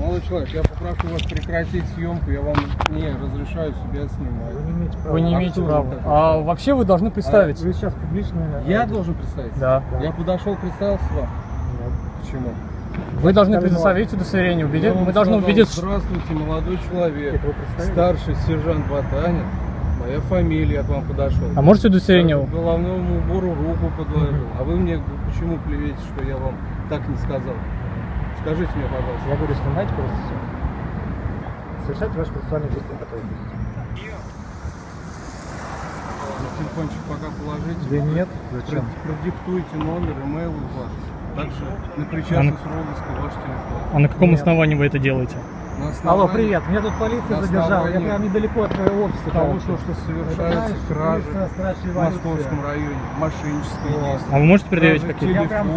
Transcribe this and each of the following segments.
Молодой человек, я попрошу вас прекратить съемку, я вам не разрешаю себя снимать. Вы не имеете права. Вы не А имеете права. А вообще вы должны представить. Вы сейчас публично... Я должен представиться? Да. Я подошел, представился вам. Почему? Вы должны Сказали, предоставить удостоверение. убедить- Я Мы должны убедиться. Здравствуйте, молодой человек. Старший сержант Ботанин. Моя фамилия, я к вам подошел. А можете удостоверение? К головному убору руку подложил. А вы мне почему плюете, что я вам так не сказал? Скажите мне, пожалуйста. Я говорю, снимайте просто все. Совершайте ваши процессуальные действия, которые будете. На телефончик пока положите. Да нет, зачем? Продиктуйте номер, имейл ваш. Также на причастность розыска ваш телефон. А на каком Нет. основании вы это делаете? На Алло, основании привет, меня тут полиция На задержала. Я основании прям недалеко от твоего офиса. Того, что, что знаешь, кражи в. Московском районе, мошенническое Вот. действие. А вы можете предъявить какие-то? Я прям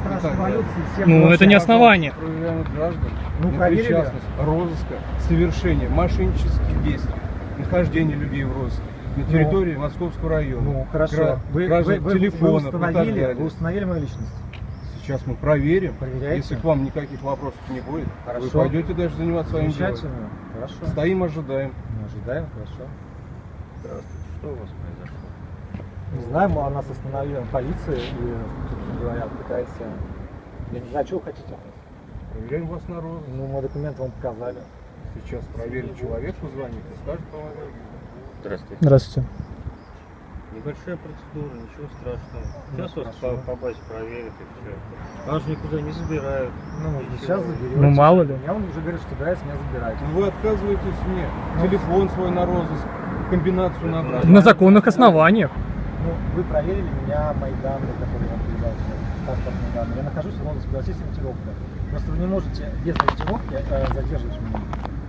Страж так далее. Революции. всем Ну, это не основание. Проверяем граждан Ну, на причастность розыска, совершение мошеннических действий, нахождение людей в розыске на территории Московского района. Ну, хорошо. Кра- Вы, вы, вы, вы телефонов установили, вы установили мою личность? Сейчас мы проверим. Проверяйте. Если к вам никаких вопросов не будет, вы Хорошо. пойдете дальше заниматься своим делом. Хорошо. Стоим, ожидаем. Мы ожидаем, хорошо. Здравствуйте, что у вас произошло? Не знаю, мы- нас остановила полиция и, собственно говоря, пытается... Я не знаю, что вы хотите? Проверяем вас на розыск. Ну, мы документы вам показали. Сейчас проверим человеку, звонит и скажет по Здравствуйте. Здравствуйте. Небольшая процедура, ничего страшного. Ну, Сейчас вас хорошо. по, по базе проверят и все. Вас же никуда не забирают. Ну, Ничего. сейчас заберете. Ну, мало ли. Я вам уже говорю, что собираюсь меня забирать. Ну вы отказываетесь мне Ну. телефон свой на розыск, комбинацию набрать. На законных основаниях. Ну, вы проверили меня, мои данные, которые я вам передал сейчас, паспортные данные. Я нахожусь в розыске, у вас есть ориентировка. Просто вы не можете без ориентировки э, задерживать меня.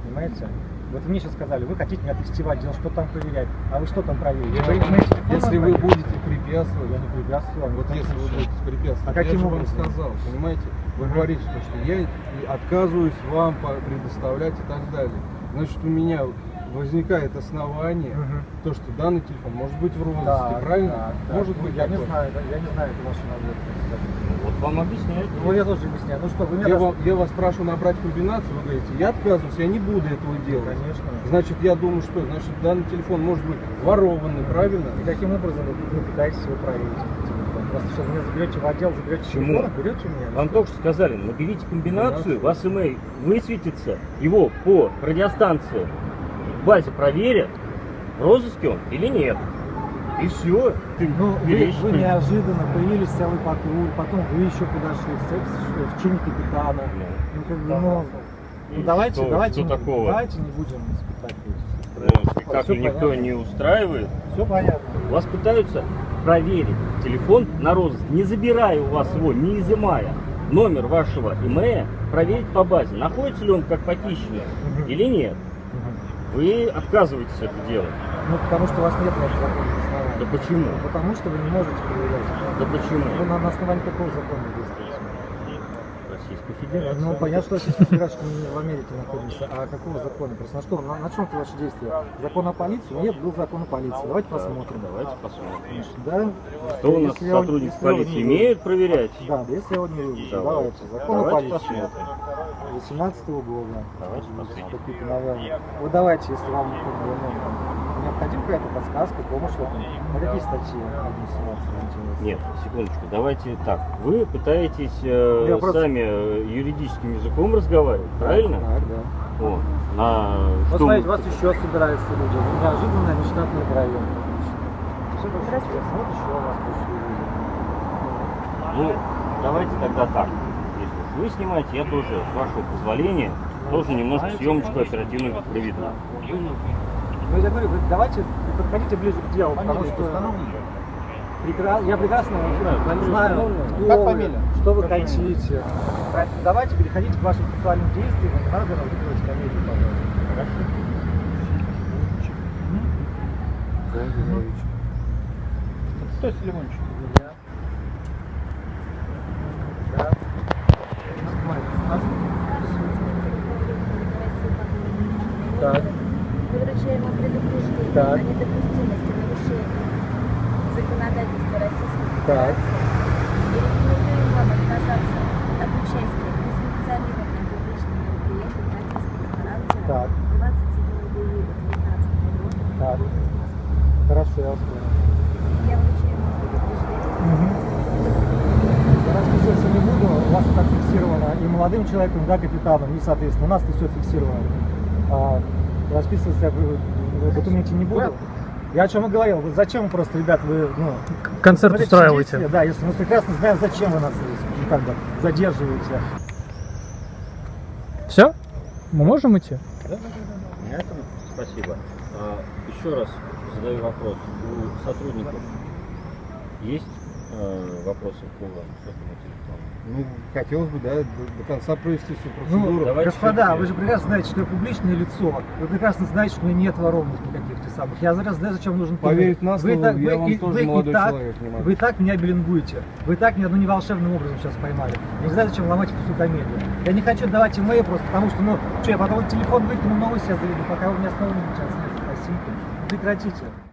Понимаете? Вот мне сейчас сказали, вы хотите меня тестировать, делать, что там проверять. А вы что там проверили? Вы телефоны Если вы проверили? будете препятствовать, Я не препятствовал. вот если вы будете препятствовать, А каким я же вам образом? сказал, понимаете, вы говорите, что, что я отказываюсь вам предоставлять и так далее. Значит, у меня возникает основание, Мгм. то, что данный телефон может быть в розыске, Так, правильно? так. Может Ну, быть я не такое. знаю, да, я не знаю, это ваши наводки. Вот вам объясняют. Ну, я тоже объясняю. Ну что, вы меня... Я, вам- я вас прошу набрать комбинацию, вы говорите, я отказываюсь, я не буду этого делать. Конечно. Значит, я думаю, что значит данный телефон может быть ворованный, правильно? И каким образом вы, пытаетесь его проверить? Просто что, вы меня заберете в отдел, заберете Почему? телефон, берете меня? Вам только что сказали, наберите комбинацию, вас имейл высветится, его по радиостанции в базе проверят, в розыске он или нет. И все. Ты Ну, вы, вы неожиданно появились целый патруль, потом вы еще подошли в, в, чине капитана. Ну, как бы, ну, ну, давайте, что- давайте, что не, такого? давайте не будем испытать Ну, как Всё и никто понятно. не устраивает. Все понятно. Вас пытаются проверить телефон на розыск, не забирая у вас его, не изымая номер вашего имея, проверить по базе, находится ли он как похищенный или нет. Вы отказываетесь это делать. Ну, потому что у вас нет на это законных оснований. Да почему? Потому что вы не можете проверять. Да почему? Вы на, на основании какого закона действуете? Российской Федерации. Ну, понятно, что Российская Федерация, что мы не в Америке находимся. А какого закона? Просто на что? На, на чем это ваши действия? Закон о полиции? Нет, был закон о полиции. Давайте посмотрим. Давайте посмотрим. Да? Что у нас Если я его полиции не имеют проверять? Да, да, если я его не увижу. Давайте. Давайте. Закон о Давайте полиции. посмотрим. 18 года. Давайте посмотрим. Какие-то. Вот давайте, если вам как бы, ну, необходима какая-то подсказка, помощь в этом. На какие статьи 1.17 ориентируетесь? Нет, секундочку, давайте так. Вы пытаетесь э, Я просто- сами э, юридическим языком разговаривать, правильно? Так, да. Вот. На Вот что смотрите, мы- вас еще собираются люди. Неожиданно нештатный район. Здравствуйте. Вот еще вас пришли люди. Ну, давайте тогда так. Если уж вы снимаете, я тоже, с вашего позволения, тоже немножко съемочку оперативную проведу. Ну, я говорю, давайте подходите ближе к делу, потому что прекра- я прекрасно знаю, кто Как вы, фамилия? что вы хотите. Давайте переходите к вашим сексуальным действиям, не надо разыгрывать комедию, пожалуйста. Кто Селимонович? Я. Да. Так. Вам предупреждение Так. о недопустимости нарушения законодательства Российской. Федерации и рекомендуем вам отказаться от участия в несанкционированном публичном мероприятии Так, 27 июля 2019 года. Москва. хорошо, я вас понял. Я вручаю вам предупреждение. Я расписываться не буду, у вас так фиксировано и молодым человеком, да, капитаном, и, соответственно, у нас это все фиксировано. А, расписываться я в в документе не буду. Я о чем и говорил, вот зачем вы просто, ребят, вы, ну, Концерт смотрите устраиваете. действия, Да, если мы прекрасно знаем, зачем вы нас ну, как бы задерживаете. Все? Мы можем идти? На этом спасибо. А, еще раз задаю вопрос. У сотрудников есть э, вопросы по сотовому телефону? Ну, хотелось бы, да, до, до конца провести всю Ну, процедуру. давайте господа, вы же прекрасно знаете, что я публичное лицо. Вы прекрасно знаете, что у меня нет воровных никаких тех самых. Я зараз знаю, зачем нужен Поверить на вы так, я вы, вам и- тоже вы и молодой так, человек не могу. Вы и так меня белингуете. Вы и так меня ну, не волшебным образом сейчас поймали. Я не знаю, зачем ломать эту всю комедию. Я не хочу давать имейл просто, потому что, ну, что, я потом телефон выкину, новость я заведу, пока вы меня снова не сейчас. Нет, спасибо. Прекратите.